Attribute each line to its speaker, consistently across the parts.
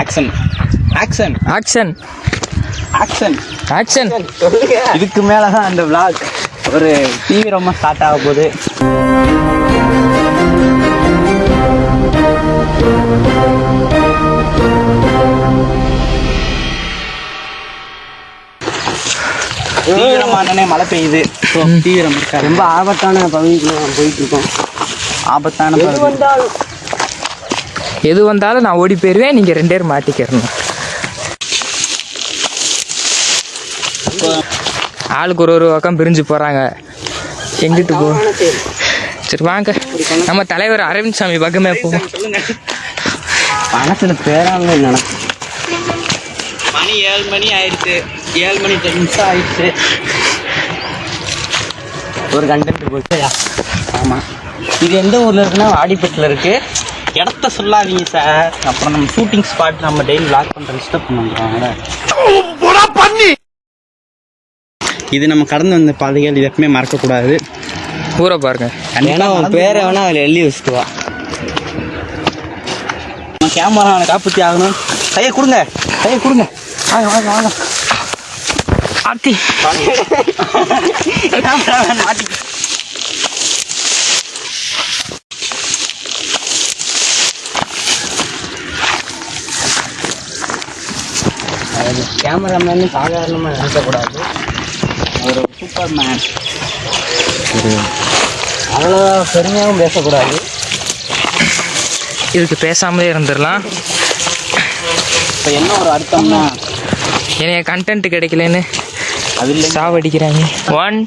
Speaker 1: Action action
Speaker 2: action
Speaker 1: action
Speaker 2: action
Speaker 1: இதுக்கு மேலே தான் அந்த vlog. ஒரு தீவிரமாக ஸ்டார்ட் ஆக போகுது. தீவிரமானே மழை பெய்யுது. ஸோ தீவிரம் இருக்காது
Speaker 3: ரொம்ப ஆபத்தான பகுதிக்குள்ள போயிட்டு இருக்கோம்.
Speaker 1: ஆபத்தான பகுதி.
Speaker 2: எது வந்தாலும் நான் ஓடி போயிடுவேன் நீங்கள் ரெண்டு பேரும் மாட்டிக்கிறணும். ஆளுக்கு ஒரு ஒரு பக்கம் பிரிஞ்சு போகிறாங்க எங்கிட்டு போ. சரி வாங்க. நம்ம தலைவர் அரவிந்த் சாமி பக்கமே போவோம்
Speaker 3: மனசுல பேராங்க நினைச்சு
Speaker 1: மணி ஏழு மணி ஆயிடுச்சு. ஏழு மணி டென் நிமிஷம் ஆயிடுச்சு.
Speaker 3: ஒரு கண்டென்ட் போச்சு
Speaker 1: ஆமாம் இது எந்த ஊரில் இருக்குன்னா வாடிப்பட்டில் இருக்கு. இடத்த சொல்லாதீங்க சார். அப்புறம் நம்ம ஷூட்டிங் ஸ்பாட் நம்ம டெய்லி லாக் பண்ணுற டிஸ்டர்ப் பண்ணுறாங்க இது நம்ம கடந்து வந்த பாதைகள் இது எப்பவுமே மறக்கக்கூடாது.
Speaker 2: ஊரை பாருங்க.
Speaker 3: ஏன்னா உன் பேரை வேணா அதில் எழுதி வச்சுக்குவா
Speaker 1: நம்ம கேமரா அவனை காப்பாற்றி ஆகணும். கையை கொடுங்க. கையை கொடுங்க. வாங்க வாங்க வாங்க.
Speaker 2: ஆத்தி
Speaker 1: கேமராமேன் மாட்டி
Speaker 3: கேமராமேன் சாதாரணமாக நினைக்கக்கூடாது.
Speaker 1: சூப்பர் மேன்
Speaker 3: அவ்வளோ பெருமையாகவும் பேசக்கூடாது.
Speaker 2: இதுக்கு பேசாமலே இருந்துடலாம்.
Speaker 1: இப்போ என்ன ஒரு அர்த்தம்னா?
Speaker 2: என்னைய கண்டென்ட் கிடைக்கலன்னு
Speaker 1: அது இல்லை
Speaker 2: சாவடிக்கிறாங்க. ஒன்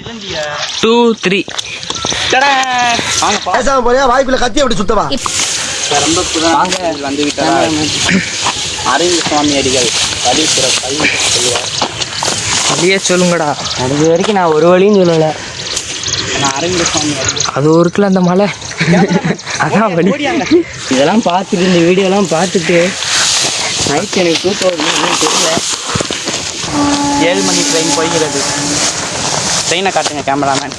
Speaker 2: டூ த்ரீ
Speaker 1: வாங்க
Speaker 4: பேசாம போறியா? வாய்க்குள்ள கத்தி அப்படி சுத்தவா?
Speaker 1: ரொம்ப புதான் வந்து விட்டார் அரவிந்த் சுவாமி அடிகள். பள்ளி சொல்லுவார்
Speaker 2: அப்படியே சொல்லுங்கடா.
Speaker 3: அது வரைக்கும் நான் ஒரு வழியும் சொல்லலை.
Speaker 2: அது ஒரு இருக்குல்ல அந்த மலை. அதான் வழி.
Speaker 3: இதெல்லாம் பார்த்துட்டு இந்த வீடியோலாம் பார்த்துட்டு நைட் எனக்கு தூக்கம் தெரியல.
Speaker 1: ஏழு மணி ட்ரெயின் போய்கிறது ட்ரெயினை காட்டுங்க கேமராமேன்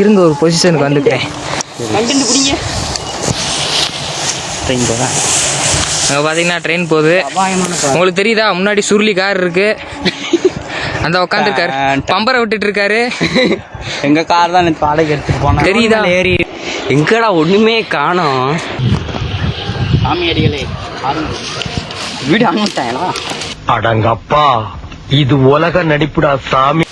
Speaker 2: இருங்க ஒரு பொசிஷனுக்கு வந்துக்கிறேன்.
Speaker 1: பிடிங்க ட்ரெயின் போகிறேன்
Speaker 2: அங்கே பார்த்தீங்கன்னா ட்ரெயின் போகுது. உங்களுக்கு தெரியுதா? முன்னாடி சுருளி கார் இருக்கு. அந்த உட்காந்துருக்காரு பம்பரை விட்டுட்டு இருக்காரு
Speaker 1: எங்க கார் தான் நேற்று வாடகை எடுத்துட்டு போனேன்
Speaker 2: தெரியுதா?
Speaker 3: ஏறி. எங்கடா ஒண்ணுமே காணோம்.
Speaker 1: சாமி அடிகளே வீடு அனுப்பிட்டாங்களா
Speaker 4: அடங்கப்பா இது உலக நடிப்புடா சாமி.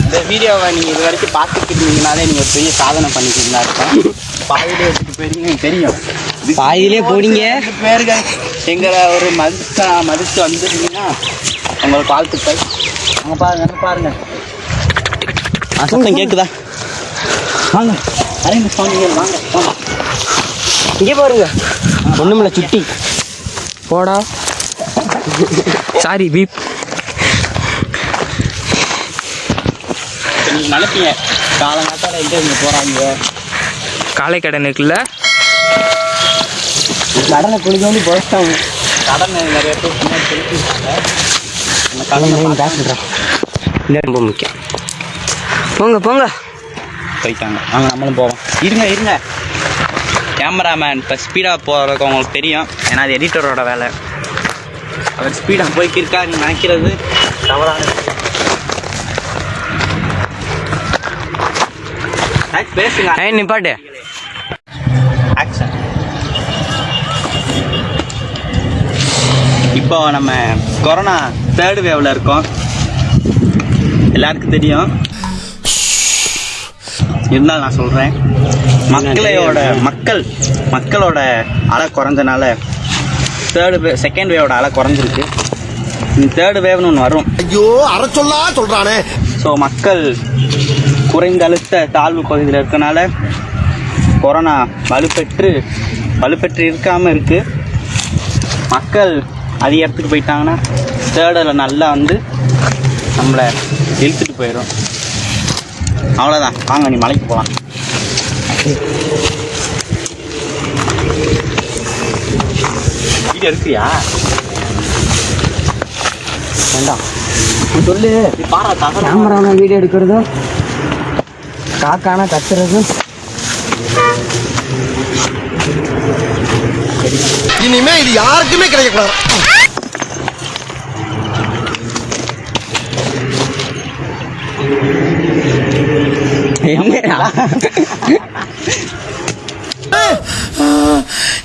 Speaker 1: இந்த வீடியோவை நீங்கள் இது வரைக்கும் பார்த்துட்டு இருந்தீங்கனாலே நீங்கள் பெரிய சாதனை பண்ணிக்கிறதா இருக்கும். பாதியிலே எனக்கு தெரியும்
Speaker 3: பாதியிலே போனீங்க.
Speaker 1: பேர்கள் எங்களை ஒரு மதிச்சு மதித்து வந்துருந்தீங்கன்னா உங்களுக்கு வாழ்த்துக்கள் அங்கே பாருங்க அங்க பாருங்க. சத்தம் கேட்குதா வாங்க. அரவிந்த் சுவாமிகள் வாங்க வாங்க.
Speaker 3: இங்கே பாருங்க. ஒண்ணுமில்ல சுட்டி.
Speaker 2: போடா. சாரி பீப்
Speaker 1: நீங்கள் நினைப்பீங்க காலங்காத்தால எங்கே இங்கே போகிறாங்க
Speaker 2: காலை கடன் இருக்குல்ல
Speaker 3: கடனை குளிக்க வந்து போயிட்டாங்க
Speaker 1: கடன் நிறைய பேர்
Speaker 3: ரொம்ப முக்கியம். போங்க போங்க.
Speaker 1: போயிட்டாங்க. வாங்க நம்மளும் போவோம். இருங்க இருங்க. கேமராமேன் இப்போ ஸ்பீடாக போகிறதுக்கு உங்களுக்கு தெரியும். ஏன்னா அது எடிட்டரோட வேலை. அவர் ஸ்பீடாக போய்க்கிருக்காருன்னு நினைக்கிறது தவறானது. பேசுங்க.
Speaker 3: ஏய் நிப்பாட்டு.
Speaker 1: ஆக்ஷன் இப்போ நம்ம கொரோனா தேர்ட் வேவ்ல இருக்கோம். எல்லாருக்கும் தெரியும். இருந்தாலும் நான் சொல்றேன். மக்களையோட மக்கள் மக்களோட அலை குறைஞ்சனால தேர்டு வே செகண்ட் வேவோட அலை குறைஞ்சிருக்கு. தேர்டு வேவ்னு ஒன்று வரும்.
Speaker 4: ஐயோ அற சொல்லா சொல்றானே.
Speaker 1: ஸோ மக்கள் குறைந்த அழுத்த தாழ்வு பகுதியில் இருக்கனால கொரோனா வலுப்பெற்று வலுப்பெற்று இருக்காமல் இருக்குது மக்கள் அதிக இடத்துக்கு போயிட்டாங்கன்னா தேர்டில் நல்லா வந்து நம்மளை இழுத்துட்டு போயிடும் அவ்வளோதான் வாங்க நீ மலைக்கு போகலாம் வீடியோ இருக்கிறியா
Speaker 3: வேண்டாம். சொல்லு.
Speaker 1: நீ பாரா தகரம்
Speaker 3: வீடியோ எடுக்கிறதும் காக்கான கத்துறதும்.
Speaker 4: இனிமே இது யாருக்குமே கிடைக்கக்கூடாது.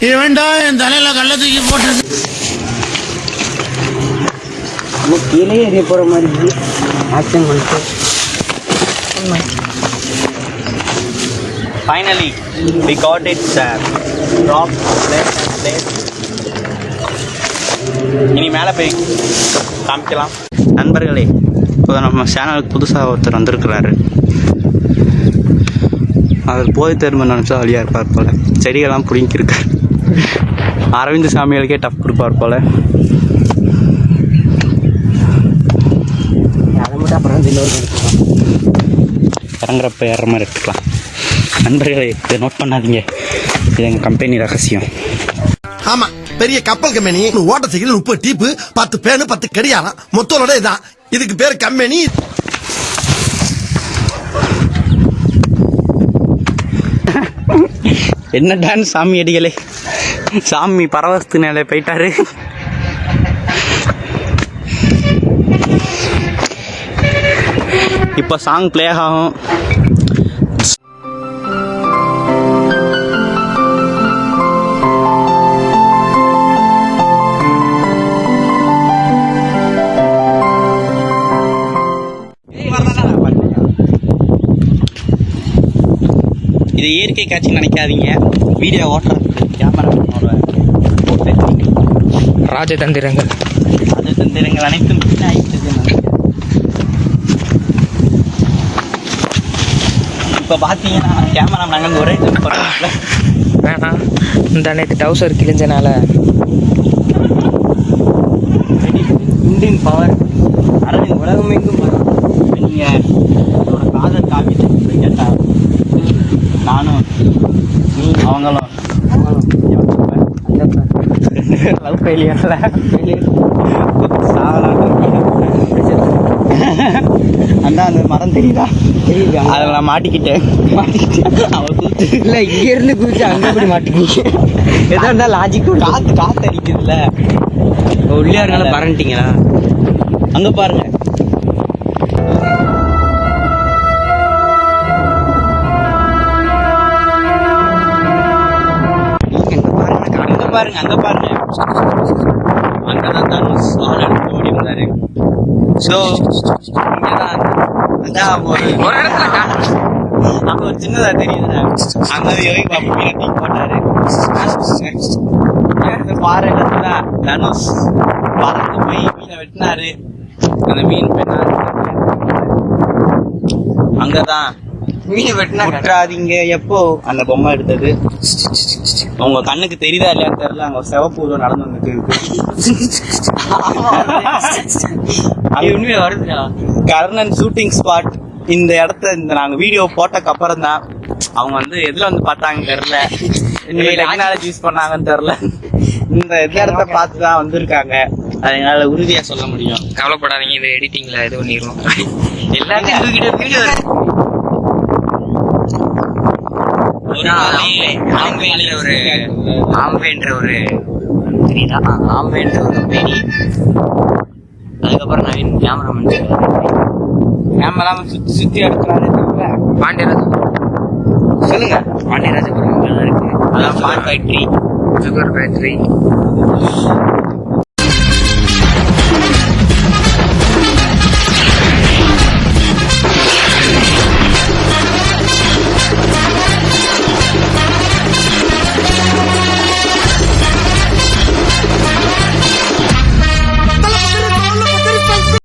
Speaker 5: இவன்டா என் தலையில கள்ள தூக்கி போட்டு
Speaker 3: நம்ம கீழே எறிய போற மாதிரி ஆக்ஷன் பண்ணிட்டு.
Speaker 1: Finally we got it drop இனி மேலே போய் காமிக்கலாம். நண்பர்களே இப்போ நம்ம சேனலுக்கு புதுசாக ஒருத்தர் வந்திருக்கிறாரு. அவர் போய் திரும்ப நினச்சா வழியாக இருப்பார் போல். செடிகள்லாம் பிடிங்கிருக்கார் அரவிந்த் சாமிகளுக்கே டஃப் கொடுப்பார் போல்.
Speaker 3: அதை மட்டும் அப்புறம் இன்னொரு
Speaker 1: இறங்குறப்ப ஏற மாதிரி எடுத்துக்கலாம். நண்பர்களே இதை நோட் பண்ணாதீங்க. இது எங்கள் கம்பெனி ரகசியம்.
Speaker 4: ஆமா பெரிய கப்பல் கம்பெனி ஓட்ட சைக்கிள் முப்பது டீப்பு பத்து பேனு பத்து கடியாரம் மொத்தோட இதான். இதுக்கு பேர் கம்பெனி.
Speaker 1: என்ன டான்ஸ் சாமி அடிகளே. சாமி பரவசத்து நிலை போயிட்டாரு. இப்போ சாங் ப்ளே ஆகும். இயற்கை காட்சி நினைக்காதீங்க. வீடியோ ஓட்டுறதுக்கு கேமராமேனோட
Speaker 2: ராஜதந்திரங்கள்.
Speaker 1: அது தந்திரங்கள் அனைத்தும் வீணாயிட்டது இப்போ பார்த்தீங்கன்னா கேமரா நாங்கள் ஒரே
Speaker 2: வேணாம். இந்த நேற்று டவுசர் கிழிஞ்சனால.
Speaker 1: இந்தியன் பவர் அரவிந்த் உலகம் எங்கும் வரும். நீங்கள் என்னோட காதல் காப்பி கேட்டா நானும் நீ அவங்களும். லவ் ஃபெயிலியர்ல அண்ணா அந்த மரம் தெரியுதா?
Speaker 3: தெரியுதா?
Speaker 1: அதில் நான் மாட்டிக்கிட்டேன். மாட்டிக்கிட்டேன் அவள் கூத்து
Speaker 3: இல்ல இங்க இருந்து குதிச்சு அங்க போய் மாட்டிக்கிச்சு எதா இருந்தா லாஜிக்
Speaker 1: காத்து காத்து அடிக்குதுல்ல.
Speaker 3: உள்ளே இருந்தாலும் பரண்டிங்களா?
Speaker 1: அங்க பாருங்க. பாருங்க அங்க பாருங்க. அங்கதான் தனுஷ் எடுத்து ஓடி வந்தாரு ஸோ இங்கதான் அதான் ஒரு
Speaker 2: ஒரு இடத்துல காட்டு.
Speaker 1: அங்க ஒரு சின்னதா தெரியுதுல அங்க யோகி பாபு போட்டாரு. பாறை இடத்துல தனுஷ். பறந்து போய் மீனை வெட்டினாரு. அந்த மீன் பெண்ணாரு அங்கதான்.
Speaker 3: மீன் வெட்டினா
Speaker 1: எப்போ? அந்த பொம்மை எடுத்தது. உங்க கண்ணுக்கு தெரியுதா இல்லையான்னு தெரியல. அங்க சிவப்பு உருவம் நடந்து வந்துட்டு இருக்கு.
Speaker 3: உண்மையா வருதுடா?
Speaker 1: கர்ணன் ஷூட்டிங் ஸ்பாட் இந்த இடத்த இந்த நாங்க வீடியோ போட்டக்கு அப்புறம் தான் அவங்க வந்து எதுல வந்து பார்த்தாங்க தெரியல. டெக்னாலஜி யூஸ் பண்ணாங்கன்னு தெரியல. இந்த இடத்த பார்த்து தான் வந்திருக்காங்க. அது என்னால உறுதியா சொல்ல முடியும்.
Speaker 2: கவலைப்படாதீங்க இது எடிட்டிங்ல இது பண்ணிடுவோம்.
Speaker 3: தூக்கிட்டு வீடியோ
Speaker 1: ஒரு நாளே
Speaker 2: ஆம்பேன்ற ஒரு
Speaker 3: ஆம்பேன்ற ஒரு தெரியுதா? ஆம்பேன்ற ஒரு கம்பெனி அதுக்கப்புறம் நவீன் கேமராமேன்
Speaker 1: கேமராம சுத்தி சுத்தி எடுக்கிறாரு
Speaker 2: பாண்டியராஜ்.
Speaker 1: சொல்லுங்க.
Speaker 3: பாண்டியராஜபுரம் இருக்கு.
Speaker 1: அதான் பாட் ஃபேக்டரி
Speaker 2: சுகர் ஃபேக்டரி